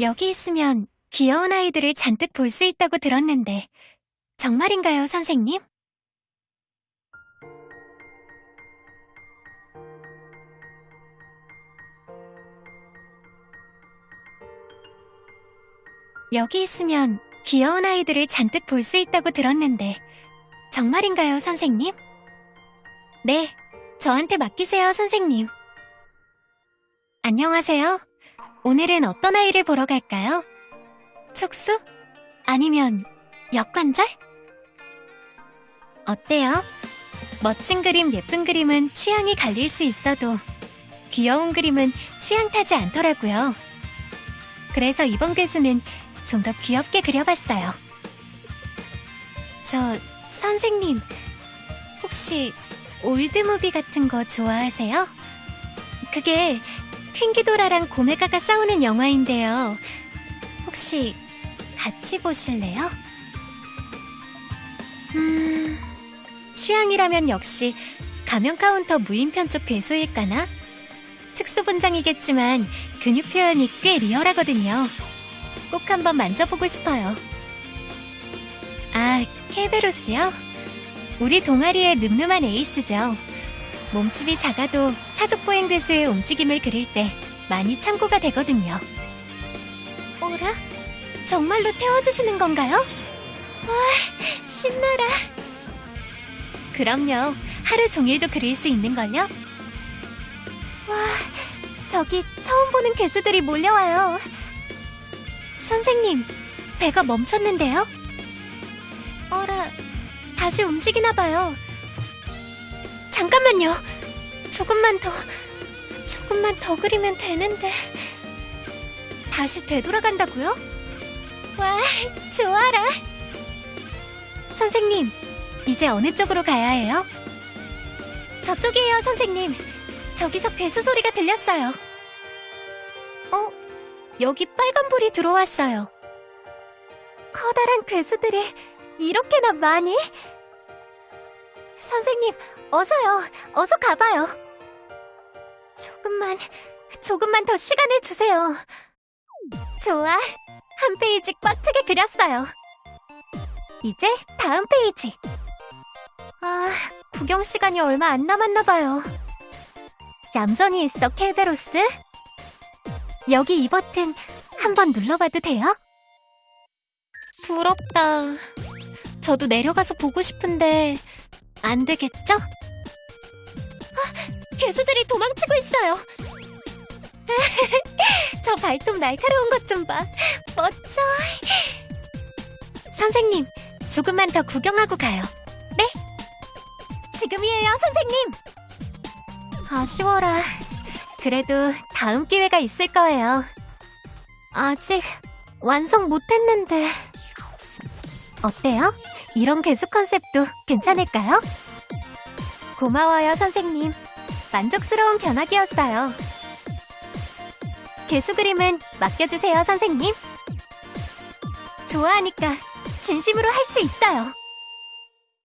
여기 있으면 귀여운 아이들을 잔뜩 볼 수 있다고 들었는데 정말인가요, 선생님? 여기 있으면 귀여운 아이들을 잔뜩 볼 수 있다고 들었는데 정말인가요, 선생님? 네, 저한테 맡기세요, 선생님. 안녕하세요. 오늘은 어떤 아이를 보러 갈까요? 촉수? 아니면 역관절? 어때요? 멋진 그림, 예쁜 그림은 취향이 갈릴 수 있어도 귀여운 그림은 취향 타지 않더라고요. 그래서 이번 괴수는 좀 더 귀엽게 그려봤어요. 저, 선생님, 혹시 old movie 같은 거 좋아하세요? 그게 퀸기도라랑 고메가가 싸우는 영화인데요. 혹시 같이 보실래요? 음... 취향이라면 역시 가면 카운터 무인편 쪽 괴수일까나? 특수분장이겠지만 근육 표현이 꽤 리얼하거든요. 꼭 한번 만져보고 싶어요. 아, 케베로스요? 우리 동아리의 늠름한 에이스죠. 몸집이 작아도 사족보행 괴수의 움직임을 그릴 때 많이 참고가 되거든요. 어라? 정말로 태워주시는 건가요? 와, 신나라. 그럼요. 하루 종일도 그릴 수 있는걸요? 와, 저기 처음 보는 괴수들이 몰려와요. 선생님, 배가 멈췄는데요? 어라, 다시 움직이나 봐요. 잠깐만요. 조금만 더, 조금만 더 그리면 되는데. 다시 되돌아간다고요? 와, 좋아라. 선생님, 이제 어느 쪽으로 가야 해요? 저쪽이에요, 선생님. 저기서 괴수 소리가 들렸어요. 어? 여기 빨간불이 들어왔어요. 커다란 괴수들이 이렇게나 많이? 선생님, 어서요. 어서 가봐요. 조금만, 조금만 더 시간을 주세요. 좋아. 한 페이지 꽉 차게 그렸어요. 이제 다음 페이지. 아, 구경 시간이 얼마 안 남았나 봐요. 얌전히 있어, 켈베로스. 여기 이 버튼 한번 눌러봐도 돼요? 부럽다. 저도 내려가서 보고 싶은데 안 되겠죠? 아, 괴수들이 도망치고 있어요. 저 발톱 날카로운 것 좀 봐. 멋져. 선생님, 조금만 더 구경하고 가요. 네? 지금이에요, 선생님. 아쉬워라. 그래도 다음 기회가 있을 거예요. 아직 완성 못했는데. 어때요? 이런 개수 컨셉도 괜찮을까요? 고마워요, 선생님. 만족스러운 견학이었어요. 개수 그림은 맡겨주세요, 선생님. 좋아하니까 진심으로 할 수 있어요.